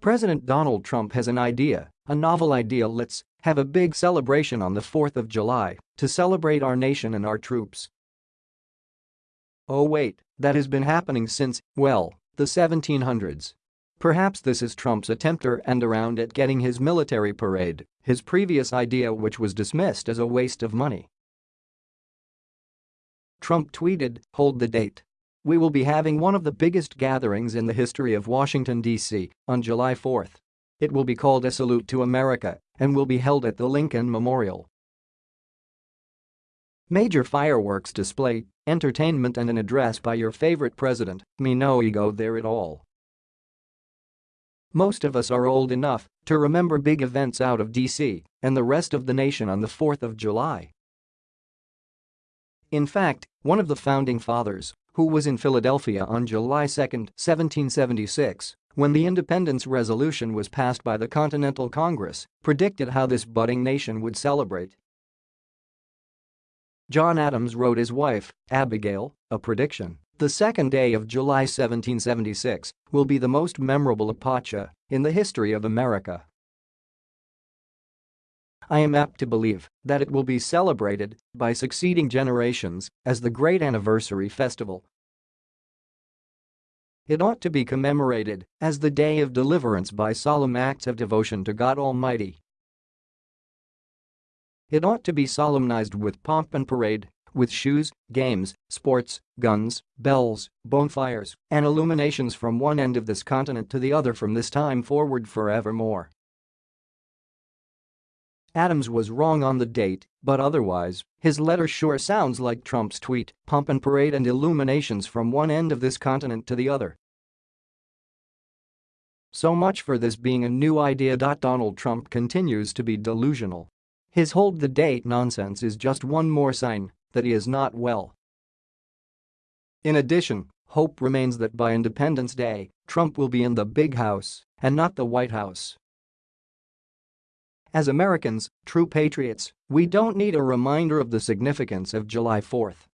President Donald Trump has an idea, a novel idea let's have a big celebration on the 4th of July to celebrate our nation and our troops. Oh wait, that has been happening since, well, the 1700s. Perhaps this is Trump's attempt and around at getting his military parade, his previous idea which was dismissed as a waste of money. Trump tweeted, hold the date. We will be having one of the biggest gatherings in the history of Washington, D.C. on July 4th. It will be called a salute to America and will be held at the Lincoln Memorial. Major fireworks display, entertainment and an address by your favorite president, me no ego there at all. Most of us are old enough to remember big events out of DC and the rest of the nation on the 4th of July. In fact, one of the founding fathers, who was in Philadelphia on July 2, 1776, when the independence resolution was passed by the Continental Congress, predicted how this budding nation would celebrate. John Adams wrote his wife, Abigail, a prediction. The second day of July 1776 will be the most memorable epocha in the history of America. I am apt to believe that it will be celebrated by succeeding generations as the great anniversary festival. It ought to be commemorated as the day of deliverance by solemn acts of devotion to God Almighty. It ought to be solemnized with pomp and parade, with shoes, games, sports, guns, bells, bonfires, and illuminations from one end of this continent to the other from this time forward forevermore. Adams was wrong on the date, but otherwise, his letter sure sounds like Trump's tweet, pomp and parade and illuminations from one end of this continent to the other. So much for this being a new idea. Donald Trump continues to be delusional. His hold the date nonsense is just one more sign that he is not well. In addition, hope remains that by Independence Day, Trump will be in the big house and not the White House. As Americans, true patriots, we don't need a reminder of the significance of July 4th.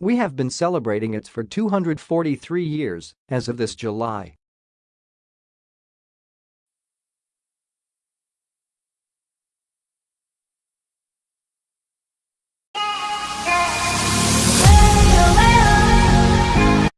We have been celebrating it for 243 years as of this July.